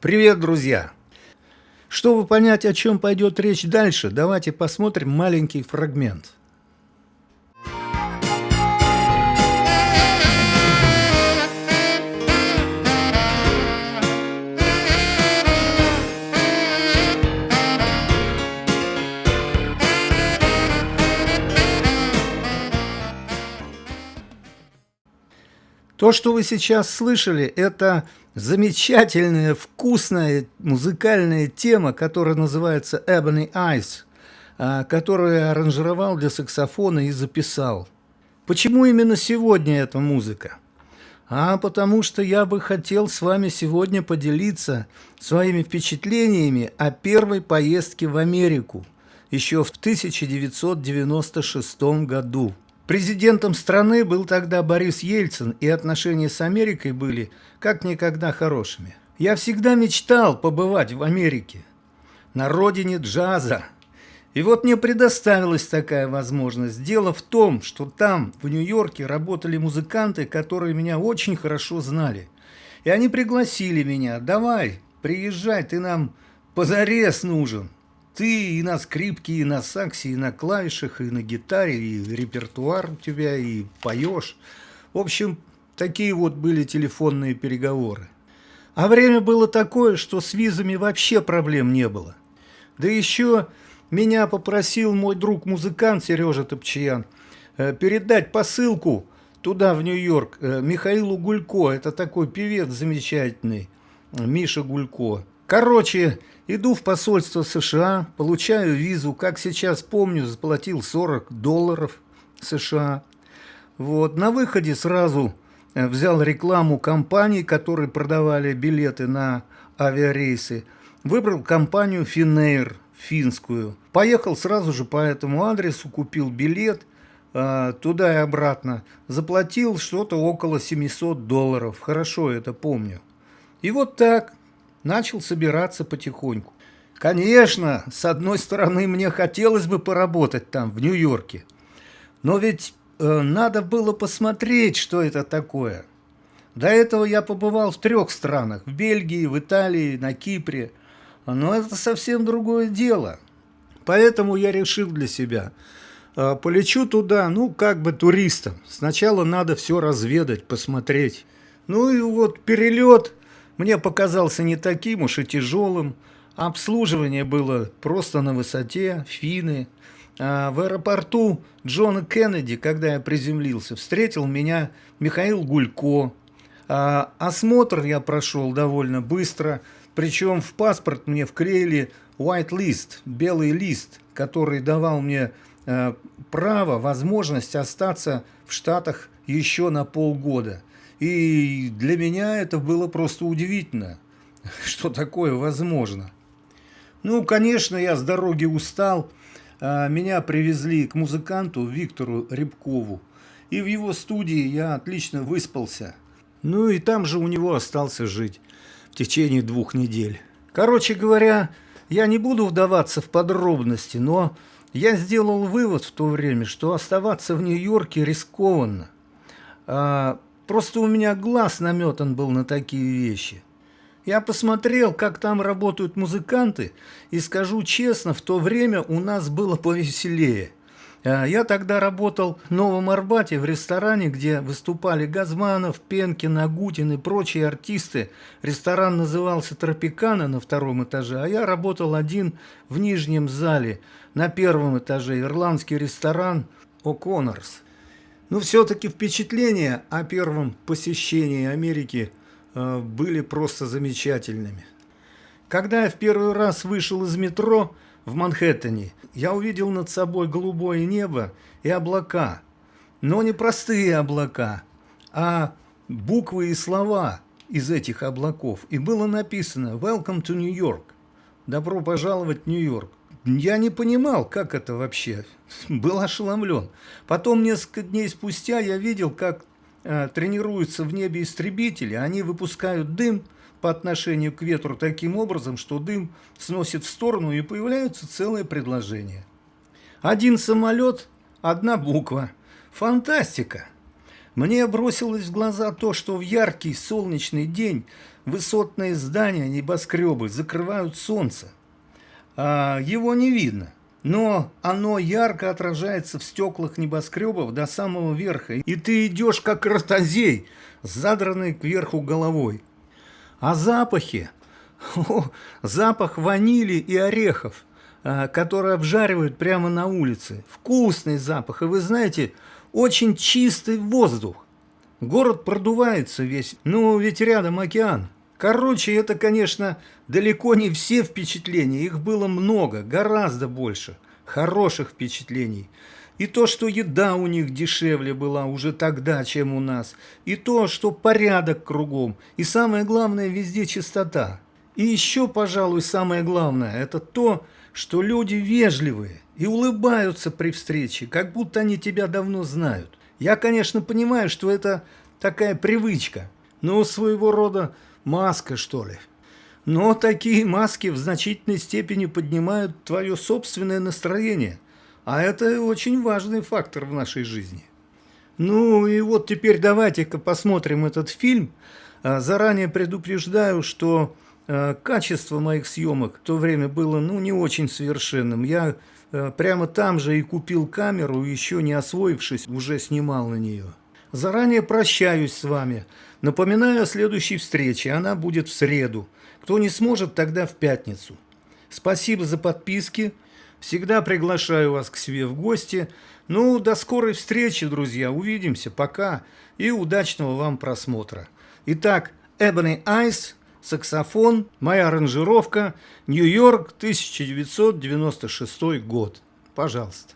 Привет, друзья! Чтобы понять, о чем пойдет речь дальше, давайте посмотрим маленький фрагмент – То, что вы сейчас слышали, это замечательная, вкусная музыкальная тема, которая называется Ebony Eyes, а, которую я аранжировал для саксофона и записал. Почему именно сегодня эта музыка? А потому что я бы хотел с вами сегодня поделиться своими впечатлениями о первой поездке в Америку еще в 1996 году. Президентом страны был тогда Борис Ельцин, и отношения с Америкой были как никогда хорошими. Я всегда мечтал побывать в Америке, на родине джаза. И вот мне предоставилась такая возможность. Дело в том, что там, в Нью-Йорке, работали музыканты, которые меня очень хорошо знали. И они пригласили меня, давай, приезжай, ты нам позарез нужен. Ты и на скрипке, и на саксе, и на клавишах, и на гитаре, и репертуар у тебя, и поешь. В общем, такие вот были телефонные переговоры. А время было такое, что с визами вообще проблем не было. Да еще меня попросил мой друг-музыкант Сережа Топчиян э, передать посылку туда, в Нью-Йорк, э, Михаилу Гулько. Это такой певец замечательный, Миша Гулько. Короче, иду в посольство США, получаю визу, как сейчас помню, заплатил 40 долларов США. Вот, на выходе сразу э, взял рекламу компаний, которые продавали билеты на авиарейсы. Выбрал компанию Finnair, финскую. Поехал сразу же по этому адресу, купил билет э, туда и обратно. Заплатил что-то около 700 долларов, хорошо это помню. И вот так начал собираться потихоньку. Конечно, с одной стороны, мне хотелось бы поработать там, в Нью-Йорке. Но ведь э, надо было посмотреть, что это такое. До этого я побывал в трех странах. В Бельгии, в Италии, на Кипре. Но это совсем другое дело. Поэтому я решил для себя. Э, полечу туда, ну, как бы туристом. Сначала надо все разведать, посмотреть. Ну и вот перелет мне показался не таким уж и тяжелым. Обслуживание было просто на высоте, фины. А в аэропорту Джона Кеннеди, когда я приземлился, встретил меня Михаил Гулько. А осмотр я прошел довольно быстро, причем в паспорт мне вклеили white list, белый лист, который давал мне э, право, возможность остаться в Штатах еще на полгода. И для меня это было просто удивительно, что такое возможно. Ну, конечно, я с дороги устал. А, меня привезли к музыканту Виктору Рябкову. И в его студии я отлично выспался. Ну и там же у него остался жить в течение двух недель. Короче говоря, я не буду вдаваться в подробности, но я сделал вывод в то время, что оставаться в Нью-Йорке рискованно. А Просто у меня глаз наметан был на такие вещи. Я посмотрел, как там работают музыканты, и скажу честно, в то время у нас было повеселее. А, я тогда работал в Новом Арбате в ресторане, где выступали Газманов, Пенкин, Агутин и прочие артисты. Ресторан назывался «Тропикана» на втором этаже, а я работал один в нижнем зале на первом этаже, ирландский ресторан «О'Коннорс». Но ну, все-таки впечатления о первом посещении Америки э, были просто замечательными. Когда я в первый раз вышел из метро в Манхэттене, я увидел над собой голубое небо и облака. Но не простые облака, а буквы и слова из этих облаков. И было написано «Welcome to New York» – «Добро пожаловать в Нью-Йорк». Я не понимал, как это вообще. Был ошеломлен. Потом, несколько дней спустя, я видел, как э, тренируются в небе истребители. Они выпускают дым по отношению к ветру таким образом, что дым сносит в сторону и появляются целые предложения. Один самолет, одна буква. Фантастика! Мне бросилось в глаза то, что в яркий солнечный день высотные здания, небоскребы закрывают солнце. А его не видно, но оно ярко отражается в стеклах небоскребов до самого верха, и ты идешь как ротозей, задранный кверху головой. А запахи? О, запах ванили и орехов, а, которые обжаривают прямо на улице. Вкусный запах, и вы знаете, очень чистый воздух. Город продувается весь, ну ведь рядом океан. Короче, это, конечно, далеко не все впечатления, их было много, гораздо больше хороших впечатлений. И то, что еда у них дешевле была уже тогда, чем у нас, и то, что порядок кругом, и самое главное, везде чистота. И еще, пожалуй, самое главное, это то, что люди вежливые и улыбаются при встрече, как будто они тебя давно знают. Я, конечно, понимаю, что это такая привычка, но своего рода маска, что ли. Но такие маски в значительной степени поднимают твое собственное настроение, а это очень важный фактор в нашей жизни. Ну и вот теперь давайте-ка посмотрим этот фильм. А, заранее предупреждаю, что а, качество моих съемок в то время было ну, не очень совершенным. Я а, прямо там же и купил камеру, еще не освоившись, уже снимал на нее. Заранее прощаюсь с вами. Напоминаю о следующей встрече. Она будет в среду. Кто не сможет, тогда в пятницу. Спасибо за подписки. Всегда приглашаю вас к себе в гости. Ну, до скорой встречи, друзья. Увидимся. Пока. И удачного вам просмотра. Итак, Ebony Eyes, саксофон, моя аранжировка, Нью-Йорк, 1996 год. Пожалуйста.